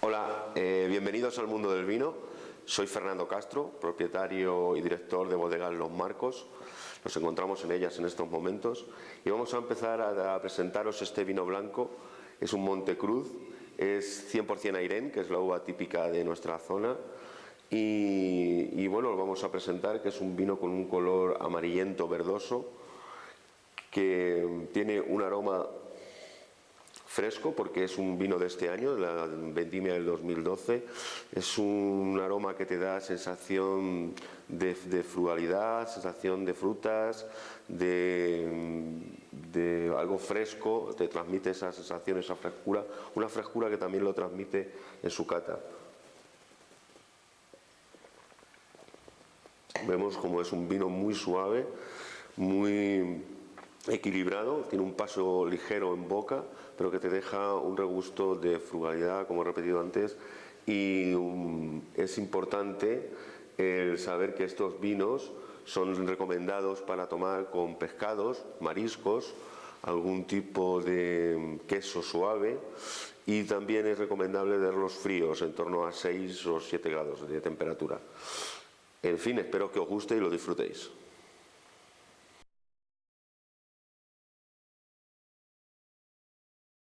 Hola, eh, bienvenidos al mundo del vino. Soy Fernando Castro, propietario y director de Bodegas Los Marcos. Nos encontramos en ellas en estos momentos y vamos a empezar a, presentaros este vino blanco. Es un Montecruz, es 100% Airén, que es la uva típica de nuestra zona. Y, y bueno, lo vamos a presentar que es un vino con un color amarillento verdoso que tiene un aroma fresco porque es un vino de este año, la vendimia del 2012. Es un aroma que te da sensación de, frugalidad, sensación de frutas, de, de, algo fresco, te transmite esa sensación, esa frescura, una frescura que también lo transmite en su cata. Vemos como es un vino muy suave, muy equilibrado, tiene un paso ligero en boca, pero que te deja un regusto de frugalidad, como he repetido antes, y es importante saber que estos vinos son recomendados para tomar con pescados, mariscos, algún tipo de queso suave y también es recomendable darlos fríos, en torno a 6 o 7 grados de temperatura. En fin, espero que os guste y lo disfrutéis.